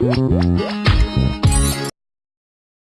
Música